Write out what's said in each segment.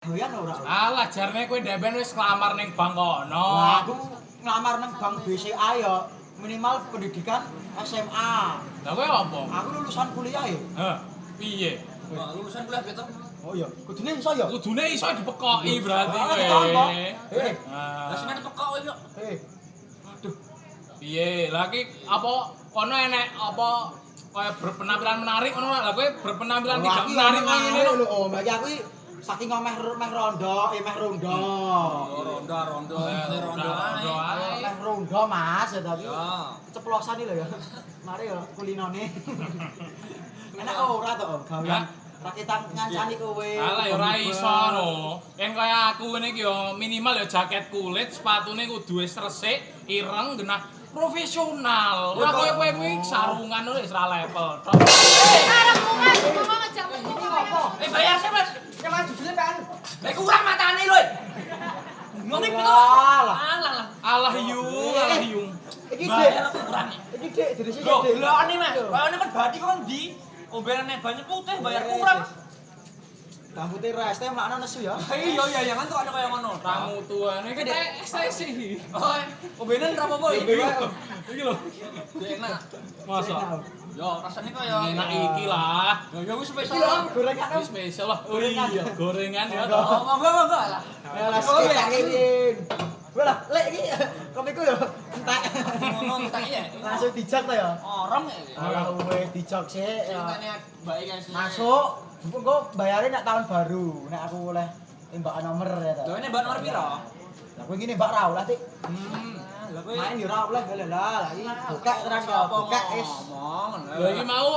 Doyan ora? Alah jarne kowe ndeben wis nglamar ning bank kono. Aku ngelamar nang bank BCA ya minimal pendidikan SMA. Lah kowe apa? Aku lulusan kuliah ya. Heh, piye? Lulusan kuliah beto. Oh iya, kudune iso ya. Kudune iso dipekoki berarti Ah, kowe. betul, kok. Eh, Lah sing Ah, ada pekok yo. eh. Piye? Lah iki apa kono enek apa kaya berpenampilan menarik ngono lah kowe berpenampilan tidak menarik kaya ngene lho. Om. Lagi aku iki saking ngomeh meh rondo, eh meh rondo. Oh, Eh, ronda ronda, ae. ronda ae. Meh rondo, Mas, ya tadi. Ya. Keceplosan iki lho ya. Mari ya kulinone. Enak ora to, Om, Ya. gawean rakitan ngancani kowe. Alah ya ora iso no. Kan kaya aku ngene iki yo minimal ya jaket kulit, sepatune kudu wis resik, ireng, genah profesional. Ora koyo kowe kuwi sarungan wis ora level. tok. Karepmu Mas, ngomong aja ngene apa? Eh bayar sih, Mas. Ya Mas jujur kan. Lah kurang matane lho. Ngono iki to. Alah. Alah lah. Alah yung, alah yung. Iki Dik. Bayar kurang. Iki Dik, sini Loh, Dik. gelane Mas. Bayane kan bathi kok ndi? Ombenane banyak putih bayar kurang. Rambutnya reste makna nesu ya. Iya iya jangan tuh ada kayak ngono. Tamu tuane iki tek ekstasi. Oh, ombenan ra apa-apa Iki. Iki lho. Enak. Masa Yo, rasanya kaya enak iki lah. Ya ya wis spesial. lho gorengan Om. spesial lah. Oh iya, gorengan ya. Monggo. Oh, monggo monggo lah. Ya lah sik tak. Wah lah, lek iki kopiku ya entek. Ngomong tak iya. Langsung dijak to ya. Orang ya. Alah wis dijak sik ya. Ceritanya baik guys. Masuk. Engko bayarin nek tahun baru. Nek aku oleh tembakan nomor ya ta. Lo ini mbak nomor piro? Lah kowe ngene Mbak Raul lah Tik. Hmm. Lah kowe Main yo ora oleh lah lah. Lah iki buka terus ya, buka is. Ngomong. Iki mau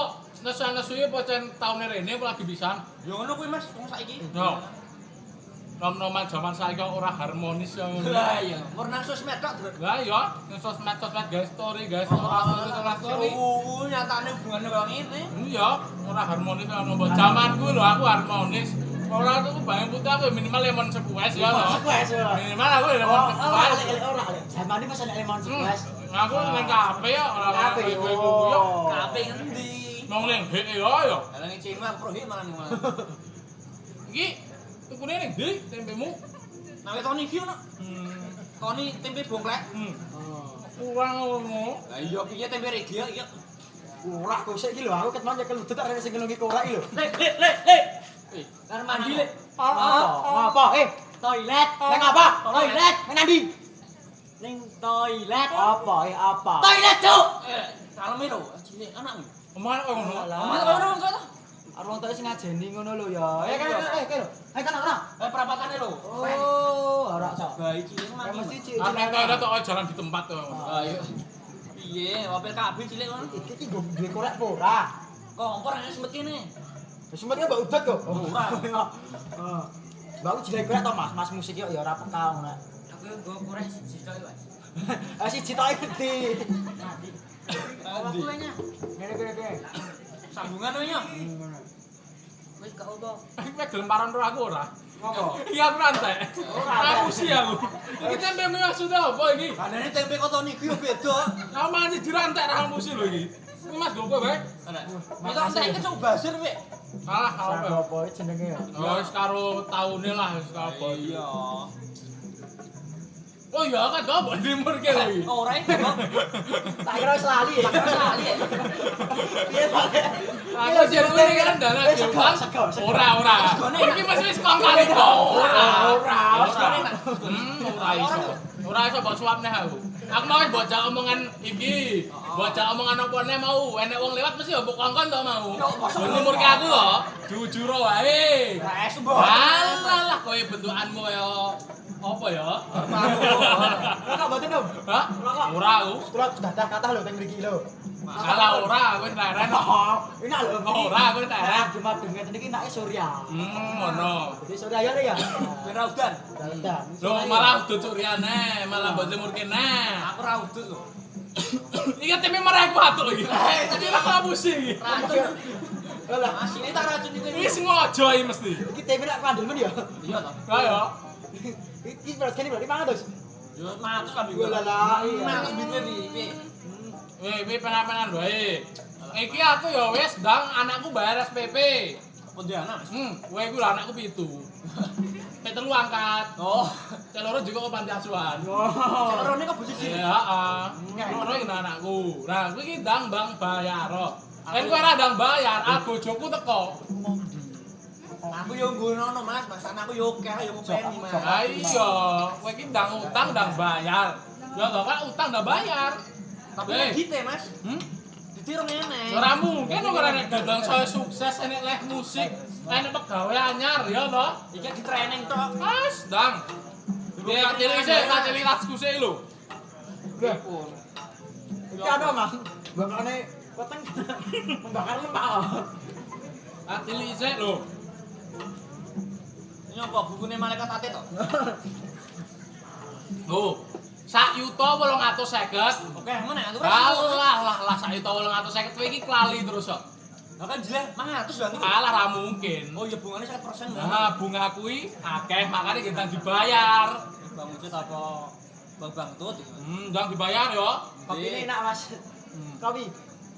nesu-nesu ya pocen taune rene apa lagi pisan? Yo ngono kuwi Mas, wong saiki. Yo. Nom-noman zaman saiki ora harmonis ya ngono. Lah iya, warna sosmed tok, Bro. Lah ya, ning sosmed-sosmed guys story, guys story, story, story. Oh, nyatane hubungane kaya ngene. Iya, ora harmonis kan mbok zamanku lho aku harmonis. Ora tuku bayang putih aku minimal lemon sepues ya ya. Minimal aku Oh, lemon ora sepues. lek ora lek. Zaman iki masih lemon Hmm, sepues. Aku nang kafe ya ora Kafe, kafe yo. oh. Kape ngendi? Mong ning hek yo yo. Lah ning Cima aku prohi malah mana. Iki tukune ning ndi tempemu? Nah, Tony iki ono. Hmm. Tony tempe bongklek. Hmm. Oh. Kurang ngono. Lah iya piye tempe regi ya? Iya. Ora kok sik iki lho aku ket manjak keludut arek sing ngelungi korak iki lho. Lek, lek, lek, lek. Eh, Kan mandi lek. Ngapa? Ngapa? Eh, toilet. Nang apa? Toilet. Nang ndi? Ning toilet. Apa? Eh, apa? Toilet, Cuk. Eh, kalem lho, cilik anakmu. Omah kok ngono. Omah kok ngono kok. Arwong tadi sing ngajeni ngono lho ya. Eh, kan eh, kan lho. Eh, kan ora. Eh, perapatane lho. Oh, ora sok. Bayi cilik mati. mesti. Kan nek ada tok jalan di tempat to. Ah, iya. Piye, wapil kabeh cilik ngono. Iki duwe korek apa ora? Kompor ana sempet kene. Wis sempet mbak udat kok. Ora. Heeh. Mbak aku jelek to Mas, Mas musik yo ya ora peka ngono. Aku go korek siji tok, Mas. Ah siji tok gede. Nanti. Aku nya. Ngene kene kene. Sambungan. Hmm, Wis gak apa. Nek gelem paran karo aku ora. Ngopo? Iya aku rantai. Ora, Aku sih aku. Iki tempe maksudnya apa iki? Kanane tempe koto niku yo beda. Aku mandi dirantai ra kamu sih lho iki. Iki Mas gopo bae. Kita entek cuk basir, Wek. Salah kalau Apa apa. jenenge ya? Ya wis karo taune lah wis apa. Iya. Oh iya kan mbok timur ki lho iki. Ora iki, Bang. Tak kira wis lali ya. Sali. Piye to? Aku ini kan dalan sego. Ora ora. Iki mesti wis kong kali kok. Ora Ora, ora. Hmm, ora iso. Ora iso mbok suapne aku. Aku mau bocah omongan iki. Bocah omongan apa ne mau. Enek wong lewat mesti mbok kongkon to mau. Mbok numur ke aku lho. Jujur wae. Res mbok. Alah lah kowe bentukanmu kaya apa ya? Rokok mboten, Om? Hah? Ora aku. Kula dadah kathah lho teng mriki lho. Salah ora, kowe leren. Oh, enak lho. Ora, aku tak Nah, Cuma dengan iki nake Surya. Hmm, ngono. Jadi Surya ya ya. Ora udan. Dadah. Lho malah udah curiane, malah mbok jemur kene. Aku ra udut lho. Iki tempe marah aku atuk iki. Eh, tadi aku ngapusi iki. Racun. Lah, Asine tak racun iki. Iki sengaja iki mesti. iki tempe nak kandel men ya. Iya toh. Ayo. Iki beras kene berarti 500. Yo matus lah Gua lah, iya. Matus bitnya di piye? Weh, weh penapenan wae. Iki aku ya wis ndang anakku bayar SPP. Pontianak. Mas. Hmm, kowe iku lah anakku pitu. Cek telu angkat. Oh, Cek loro juga ke panti asuhan. Oh. sekarang ini kok posisi. Iya, heeh. Loro iki anakku. Nah, kuwi iki ndang Bang bayar. Kan kowe ora ndang bayar, aku bojoku teko. Aku yo nggono Mas, Mas anakku yo akeh yo ngopeni Mas. Ha iya, kowe iki ndang utang ndang bayar. Ya kok kan utang ndang bayar. Tapi Eh. nek dite Mas, Hmm? dite rong enek. Ora mungkin ora nek dagang saya sukses enek leh musik, enek pegawe anyar ya to. Iki di training tok. Mas, Ya cilik sik, tak cilik lasku sik lho. Pripun? Iki ada Mas. Bakane weteng membakar lemak. Tak cilik sik lho. Ini apa bukune malaikat ate tok? Oh. Sak yuta 850. Oke, mana aku Alah lah lah sak yuta 850 kowe iki klali terus kok. Kan jelek 500 lah niku. Alah ra mungkin. Oh iya bunganya 100% Bang. Nah, bunga kuwi akeh makane kita dibayar. Bang Ucit apa Bang Bangtut? Hmm, ndang dibayar yo. Kopi ini enak Mas. Kopi.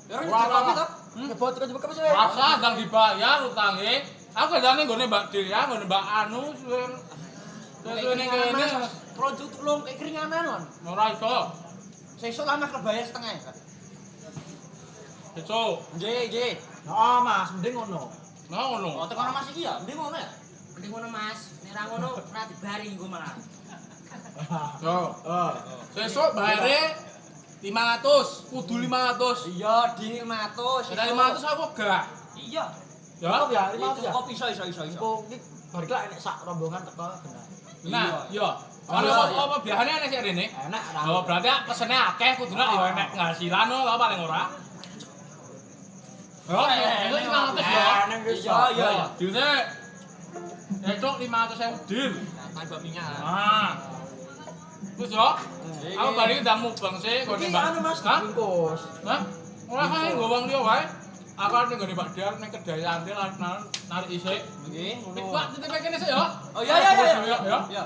Ya nyicip kopi wah. tok. Kebot terus buka Mas. Rasa ndang dibayar utange. Aku kadane nggone Mbak Delia, nggone Mbak Anu suwe. Suwe ning kene long kayak keringanan lon. ora iso. Sesuk lah Mas kebayar setengah ya. Besok. Nggih, nggih. Oh Mas, mending ngono. Nah ngono. Oh, tekan Mas iki ya, mending ngono ya. Mending ngono Mas, nek ra ngono ora dibari engko malah. Yo. Oh. Besok bayare 500, kudu 500. Iya, di 500. Ada 500 aku gak. Iya. Ya. Ya, Itu 500 ya. kopi iso iso iso iso. Iki balik lah enek sak rombongan teko kena. Nah, yo. Ono Iya, apa iya. apa biasane ana sik rene. Enak. Oh, berarti pesene akeh kudune yo enek ngasilan lho paling ora. Yo, itu 500 yo. Enak wis. Iya, iya, iya. Dile. Esok 500 ewu deal. Tambah minyak. Ah. Terus yo, aku sih, gue Iki nembak. anu Mas, Hah? bungkus. Hah? Ora kae nggo wong liya wae. Aku arep nggone Pak Diar ning kedai antil arep narik isik. Nggih. Kuat titip kene sik yo. Oh iya iya iya. Yo, yo. Iya.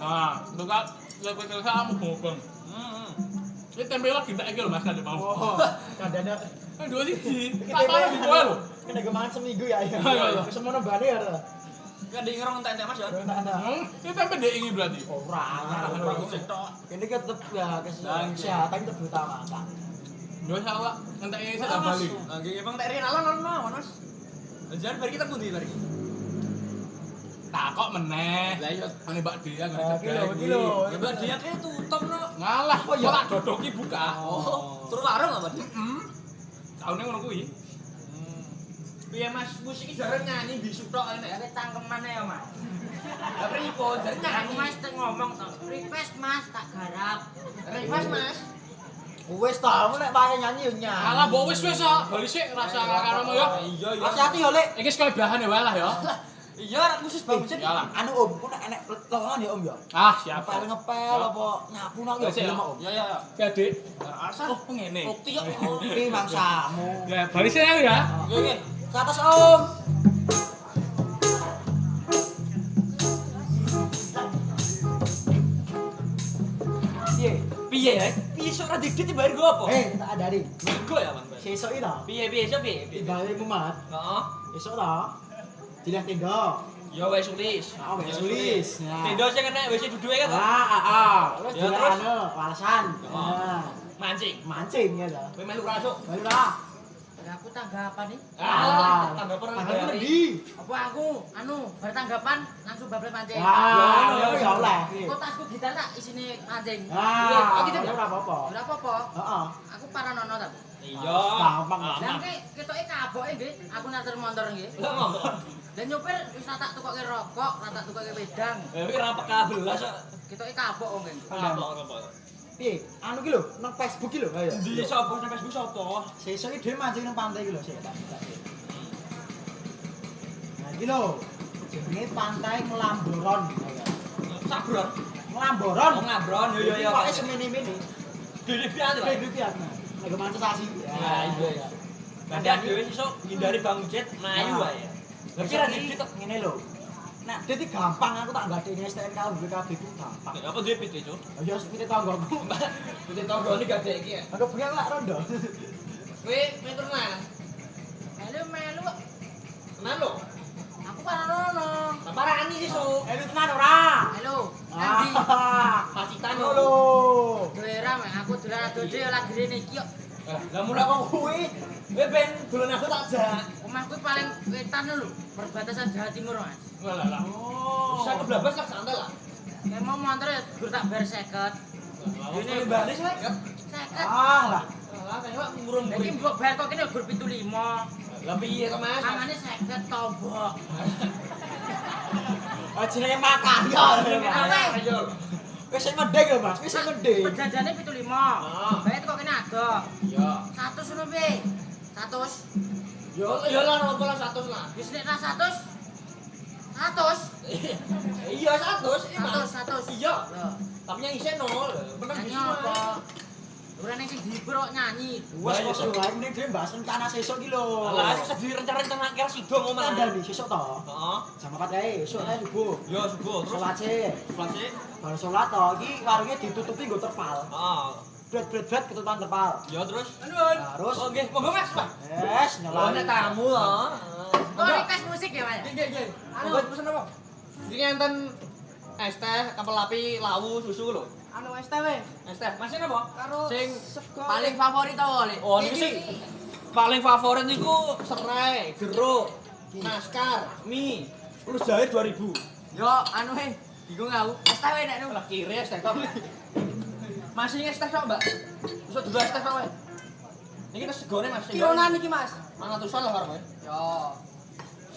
Ah, buka lebih ke kamu mubeng. Hmm. Ini tempe lagi tak iki lho Mas kadek mau. Oh, kadane Eh dua siji. Iki Tak parah di kowe lho. Kena gemangan seminggu ya. ya. Semono bane ya. Kan di ngerong entek Mas ya. Hmm, ini tempe dek ini berarti. Ora anyar. Ora gosek tok. Ini kan tetep ya kesehatan tetep diutamakan. Yo salah, entek ini saya balik. Nah, nggih Bang tak rin alon alon mawon Mas. Jangan bari kita pundi bari. Tak kok meneh. Lah iya. Ane Mbak Dia kedai. kilo, kilo. Ya Mbak dia kayak tutup no. Ngalah, Oh, iya. kok tak dodoki buka. Oh, terus warung apa dia? Hmm. Taune ngono kuwi. Piye Mas, musik iki jarang nyanyi bisu tok enek. cangkeman ya Mas. Lah pripun jarang Aku nyanyi. Mas teng ngomong to, request Mas tak garap. Request Mas. Wis ta, nek pakai nyanyi yo nyanyi. Alah mbok wis wis kok. Bali sik rasa karo ya. Iya iya. Hati-hati yo, Lek. Iki sekali bahan ya wae lah ya. Iya, rak khusus Bang. Iyalah. Anu Om, ku nek enek lowongan ya Om ya. Ah, siap. Ngepel ngepel apa nyapu nak Wis, ya. gelem Om. Iya iya iya. Jadi, Asa. oh ngene. Bukti yo. Oke, mangsamu. Ya, bali sik ya. Nggih nggih. Ke atas Om. Piye? Piye ya? Piye sok ra dikit dibayar go apa? Eh, tak adari. Minggu ya Bang. Sesuk iki ta. Piye piye sok piye? Ibale mumat. Heeh. Esuk ta. Dilah tenda. Ya wis tulis. Ah, wis tulis. Tendo sing enek wis duduke kan. Ah, ah, ah. Terus dilah terus? anu, walesan. Oh. Nah, Mancing. mancing ya ta. Kowe melu ra. Baru lah. Ya aku tanggapan nih. Ah, tangga perang. Tanggal ndi? Apa aku anu bertanggapan langsung bablas mancing. Wah, ya ya oleh. Kok tasku gitar tak isine mancing. Ah, Oh, gitu ya ora apa-apa. Ora apa-apa. Heeh. Aku paranono ta. Iya. Gampang. Lah ketoke kaboke nggih, aku nater motor nggih. Lah nyopir wis tak tak tukoke rokok, tak tak tukoke wedang. Eh iki ra peka belas kok. Ketoke kabok kok nggih. Apa apa. Piye? Anu ki lho, nang Facebook ki lho, ayo. Di sapa nang Facebook sapa? Sesuk iki dhewe mancing nang pantai ki lho, sik tak buka. Nah, iki lho. Jenenge Pantai Melamboron. Ayo. Sabron. Melamboron. Oh ngabron yo yo yo. Pokoke semene-mene. Pian Kayak gitu ya. Nek mancisasi. Ya iya ya. Badan dhewe iso ngindari Bang Ucit mlayu wae. Lah kira dikit tok. ngene lho. Nek dadi gampang aku tak ngadeni STNK BKB ku gampang. Apa dhewe pite, Cuk? Ayo sepite tanggoku. Pite tonggo iki gadek iki ya. Aku pengen lak rondo. Kowe meter mana? Melu melu kok. Tenan lho. Aku paranono. Parani sih, Su. Eh lu tenan ora? Halo, Andi. Ah. Pacitan Lho. lho. Doera mek aku dolan ado dhewe lagi rene iki kok. Lah mulai kok kuwi. Kowe ben dolan aku tak jak. Omahku paling wetan lho, perbatasan Jawa Timur, Mas. Lah lah lah. Bisa keblabas lah santai lah. Kayak mau motor ya gur tak bayar 50. Ini balik sih. 50. Ah lah. Lah kayaknya ngurung Lagi mbok bayar kok kene gur 75. Lah piye to, Mas? Mangane 50 tombok. Oh jenenge makan ya. Ayo. Wis sing mending lho, Mas. Wis sing mending. Perjanjiane 75. Ah. Kene ada. Iya. 100 ngono piye? 100. Yo yo lah nopo lah 100 lah. Wis nek ra 100. 100. Iya 100. 100, 100. Iya. Tapi yang isih nol. Bener nyanyi gitu. apa? Ora ning sing dihibur kok nyanyi. Wes kok suwe wae mending dhewe bahas rencana sesuk iki lho. Lah iso direncana-rencana kira sidong omah. Kandani sesuk to. Heeh. Jam 4 ae, esuk ae subuh. Yo subuh terus Salat sih. kelas sih. Baru salat to, iki warungnya ditutupi nggo terpal. Heeh. Bret-bret-bret ketutupan terpal. Yo terus. Terus Oh nggih, monggo Mas, Pak. Yes, Oh, nyelani. nek tamu loh. Kok request musik ya, Mas? Nggih, nggih. Anu. Anu, pesen apa? Iki enten es teh, kapel api, lawu, susu lho. Anu STW Es teh, masih apa? karo Sing paling favorit tau oleh. Oh, niku sing paling favorit niku serai, jeruk, naskar, mie. Terus jahe 2000. Yo, anu he, bingung aku. STW nek nu. Lah kiri es teh. Masih es teh tok, Mbak. Dulu es teh tok wae. Niki tes segone Mas. Kilonan iki, Mas. Mangatusan lah karo Yo.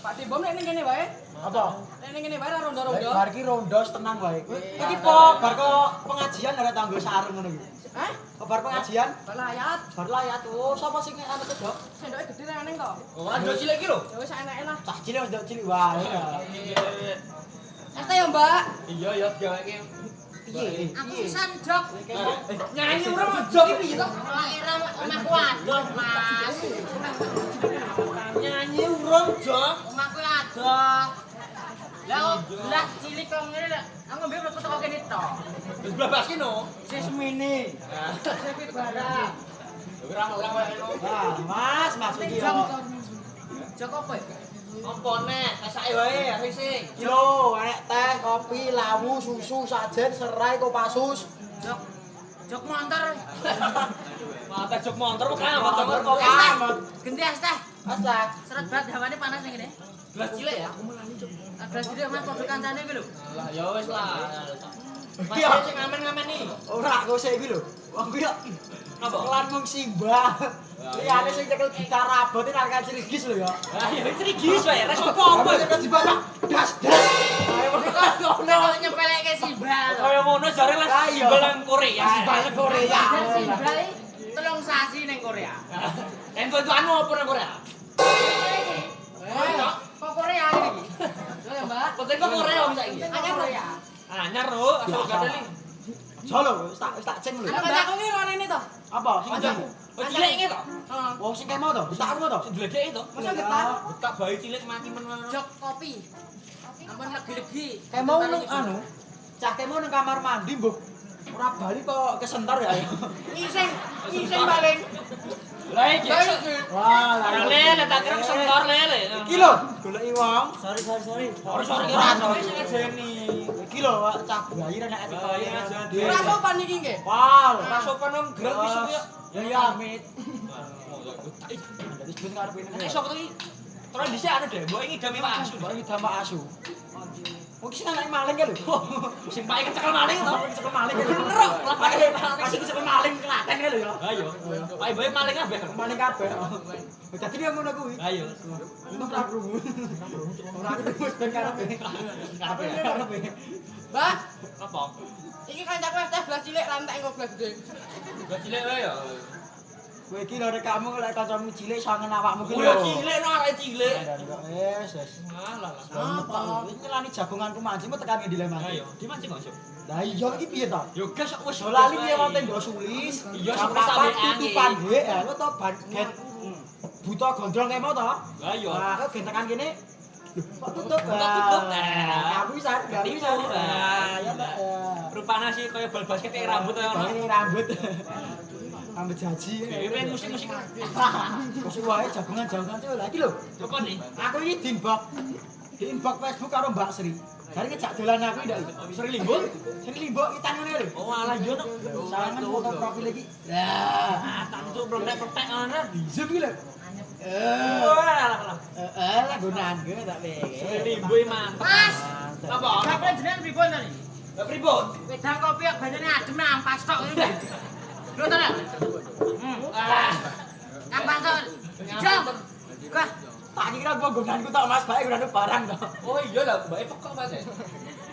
Pak Tibom nek ning kene wae. Apa? Nek ning kene wae ra Bar ronda-ronda. bar iki rondo tenang wae. Iya. Iki po bar kok pengajian ora tanggo sarung ngono iki. Hah? Kok bar pengajian? Belayat. Bar layat. Oh, sapa sing anu to, Dok? Sendoke gede ra neng kok. Oh, ada cilik iki lho. Ya wis enake lah. Cah cilik wis ndok cilik wae. ya. Yo, Mbak. Iya, ya diawake. Piye? Aku jok. Nyanyi ora mau jog iki piye to? Kira omahku adoh, Mas. Nyanyi urung jog. Omahku adoh. Lah, lah cilik kok ngene lho. Aku mbek metu kok kene tok. Wis blabas ki no. Sis mini. Sepi barang. Ora ora. Nah, Mas, Mas iki Jok. yo. Jok apa ya? Apa nek esake wae sing. Kilo, enek teh, kopi, lawu, susu, sajen, serai, kopasus. Jok. Jok montor. Mata jog motor kok kan Motor, kok. Ganti es teh. Asak. Seret banget hawane panas ning kene. Gelas cilik ya. Gelas cilik mas padha kancane iki lho. Lah ya wis lah. Mas sing ngamen-ngamen iki. Ora kok sik iki lho. Wong kuwi yo Apa? kelan mung simbah. Liyane sing cekel gitar rabot iki nang Cirigis lho ya. Lah ya wis trigis wae, res Apa apa-apa. cekel dibaca das das. Ayo Kok nyepeleke simbah lho. Kaya ngono jare lah Ah, iya. simbol nang Korea. Simbol nang Korea. Iki telung sasi ning Korea. Ento itu anu apa nang Korea? Eh, kok Korea iki? Yo ya, Mbak. Penting kok Korea om saiki. Anyar Korea. Anyar lho, asal gadeli. Jolo wis tak wis tak ceng lho. Kancaku iki rene to. Apa sing. Oh cilik iki to. Heeh. Wong sing kemo to, tak ono to. Sing dlegek to. Masa getar? Buka bayi cilik mati men. Jok kopi. Ampun legi-legi. Kemo nang anu. Cah kemo nang kamar mandi mbok. Ora bali kok kesentar ya. Ngising, ngising paling. Lah iki. Wah, Ora lele tak kira sentor lele. Iki lho, goleki wong. Sorry, sorry, sorry. Ora sore Ora, sorry. sing ngajeni. Iki lho, cah bayi ra nek Oh, jadi. Ora sopan iki nggih. Wow. Ora sopan om gerak wis ya. Ya ya, Amit. Jadi sebut karep ini. Nek sapa iki? Terus dhisik anu deh, mbok iki dami Pak Asu. Iki damak asu. Oh, iki sing anak maling kan lho. Sing paling kecekel maling to. Kecekel maling kan. Bener kok, lah paling Masih kecekel maling kelaten kan lho ya. Ayo. Pak bae maling kabeh. Maling kabeh. Dadi dia ngono kuwi. Ayo. Untung ra krungu. Ora krungu ben karepe. Karepe karepe. Mbak, Apa? iki kancaku es teh gelas cilik rantek engko gelas gede. Gak cilik wae ya. Kowe iki lho kamu lek kancamu cilik sangen awakmu Oh, lho. ya cilik no arek cilik. Wes, wes. Alah lah. Apa? Iki nyelani jagonganku manji mau tekan ngendi le manji. Ayo, dimancing kok, Syuk. Lah iya iki piye to? Yo gas kok wis lali piye wonten nggo sulis. Iya, papat sampe tutupan dhek ya lo to ban gen buta gondrong kemo to. Lah yo. Nah, kok gen tekan kene kok tutup? Kok tutup? Nah, kamu bisa, kamu bisa. Ya Pak. Rupane sih kaya bal basket kayak rambut ya. Ini rambut. Rambut jaji. Pengen musik-musik. Sih wae jagongan-jagongan tuh lagi lho. Coba nih. Aku iki dimbok. di inbox Facebook karo Mbak Sri. Hari ngejak dolan aku ndak Sri Limbo. Sri Limbo itan ngene lho. Oh alah yo nek. Sarangan foto profil iki. Ya, Ah, tak tutup protek-protek ngono. zoom iki lho. Eh, Oh alah alah. eh lah gunaan gue tak Sri pikir. Limbo iki mantap. Mas. Apa? Kapan jenengan pripun to iki? Lah pripun? Wedang kopi kok banyune adem nang ampas tok to? Hmm. Ah. Kah, Tak kira gua gunaanku tak Mas, bae gunaan barang to. Oh iya lah, mbake pekok Mas.